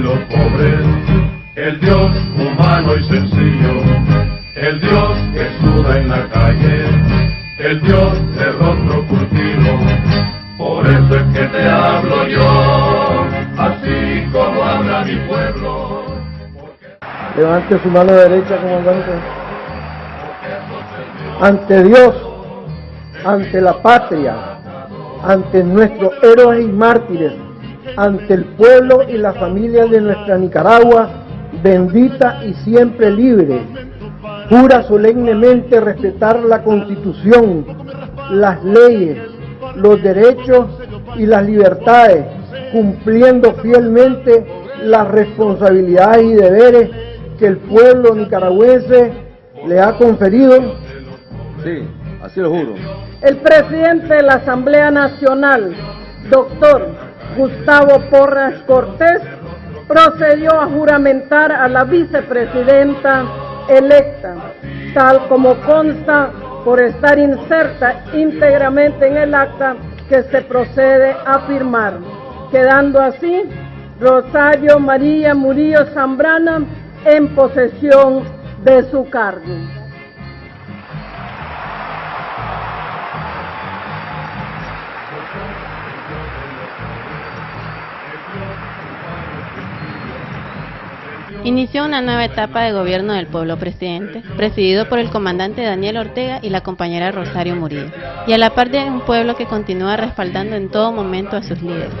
los pobres, el Dios humano y sencillo, el Dios que suda en la calle, el Dios de rostro curtido. Por eso es que te hablo yo, así como habla mi pueblo. Levante su mano derecha, comandante. Ante Dios, ante la patria, ante nuestros héroes y mártires, ante el pueblo y la familia de nuestra Nicaragua, bendita y siempre libre. Jura solemnemente respetar la Constitución, las leyes, los derechos y las libertades, cumpliendo fielmente las responsabilidades y deberes que el pueblo nicaragüense le ha conferido. Sí, así lo juro. El presidente de la Asamblea Nacional, doctor Gustavo Porras Cortés, procedió a juramentar a la vicepresidenta electa, tal como consta por estar inserta íntegramente en el acta que se procede a firmar, quedando así Rosario María Murillo Zambrana en posesión de su cargo. Inició una nueva etapa de gobierno del pueblo presidente, presidido por el comandante Daniel Ortega y la compañera Rosario Murillo, y a la par de un pueblo que continúa respaldando en todo momento a sus líderes.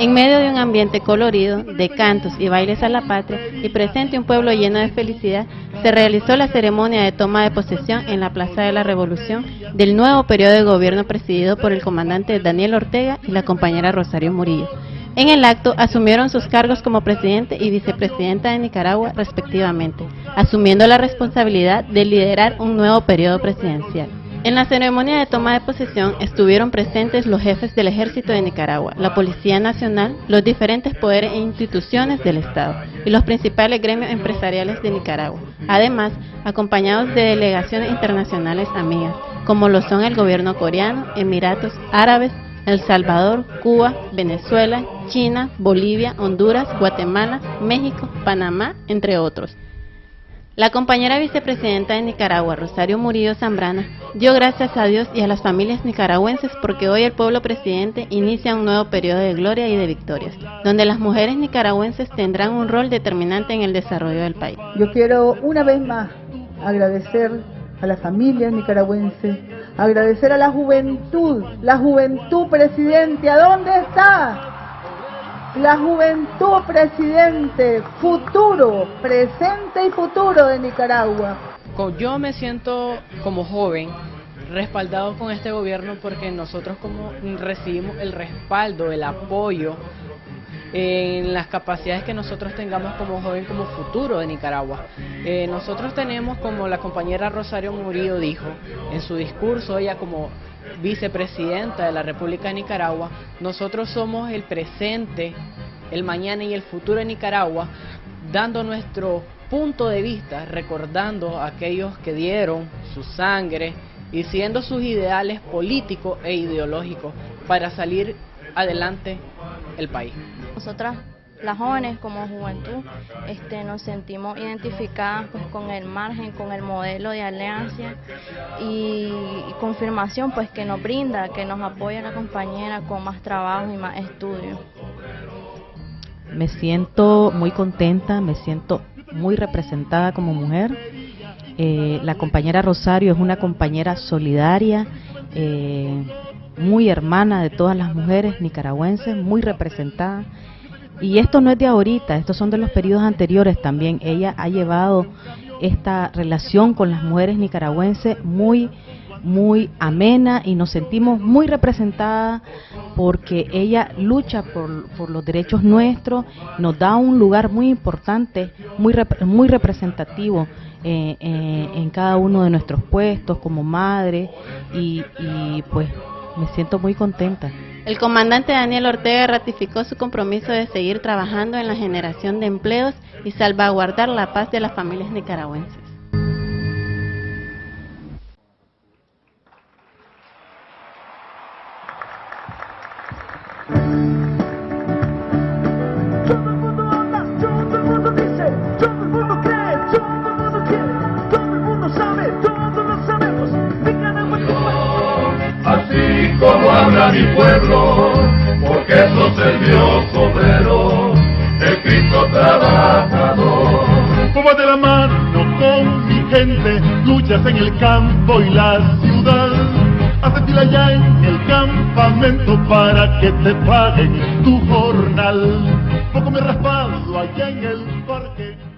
En medio de un ambiente colorido, de cantos y bailes a la patria, y presente un pueblo lleno de felicidad, se realizó la ceremonia de toma de posesión en la Plaza de la Revolución del nuevo periodo de gobierno presidido por el comandante Daniel Ortega y la compañera Rosario Murillo. En el acto asumieron sus cargos como presidente y vicepresidenta de Nicaragua respectivamente, asumiendo la responsabilidad de liderar un nuevo periodo presidencial. En la ceremonia de toma de posesión estuvieron presentes los jefes del Ejército de Nicaragua, la Policía Nacional, los diferentes poderes e instituciones del Estado y los principales gremios empresariales de Nicaragua, además acompañados de delegaciones internacionales amigas, como lo son el gobierno coreano, Emiratos Árabes, El Salvador, Cuba, Venezuela, China, Bolivia, Honduras, Guatemala, México, Panamá, entre otros. La compañera vicepresidenta de Nicaragua, Rosario Murillo Zambrana, dio gracias a Dios y a las familias nicaragüenses porque hoy el pueblo presidente inicia un nuevo periodo de gloria y de victorias, donde las mujeres nicaragüenses tendrán un rol determinante en el desarrollo del país. Yo quiero una vez más agradecer a las familias nicaragüenses, agradecer a la juventud, la juventud presidente, ¿a dónde está? La juventud presidente, futuro, presente y futuro de Nicaragua. Yo me siento como joven respaldado con este gobierno porque nosotros como recibimos el respaldo, el apoyo en las capacidades que nosotros tengamos como joven, como futuro de Nicaragua. Eh, nosotros tenemos, como la compañera Rosario Murillo dijo en su discurso, ella como vicepresidenta de la República de Nicaragua, nosotros somos el presente, el mañana y el futuro de Nicaragua, dando nuestro punto de vista, recordando a aquellos que dieron su sangre y siendo sus ideales políticos e ideológicos para salir adelante el país. Nosotras las jóvenes como juventud este, nos sentimos identificadas pues, con el margen, con el modelo de alianza y, confirmación pues que nos brinda, que nos apoya la compañera con más trabajo y más estudio. Me siento muy contenta, me siento muy representada como mujer. Eh, la compañera Rosario es una compañera solidaria, eh, muy hermana de todas las mujeres nicaragüenses, muy representada. Y esto no es de ahorita, estos son de los periodos anteriores también. Ella ha llevado esta relación con las mujeres nicaragüenses muy muy amena y nos sentimos muy representadas porque ella lucha por, por, los derechos nuestros, nos da un lugar muy importante, muy, muy representativo eh, eh, en cada uno de nuestros puestos como madre y, y pues me siento muy contenta. El comandante Daniel Ortega ratificó su compromiso de seguir trabajando en la generación de empleos y salvaguardar la paz de las familias nicaragüenses. Habla mi pueblo, porque sos el Dios obrero, el Cristo trabajador. Como de la mano con mi gente, luchas en el campo y la ciudad. Hace fila ya en el campamento para que te paguen tu jornal. Poco me raspado allá en el parque.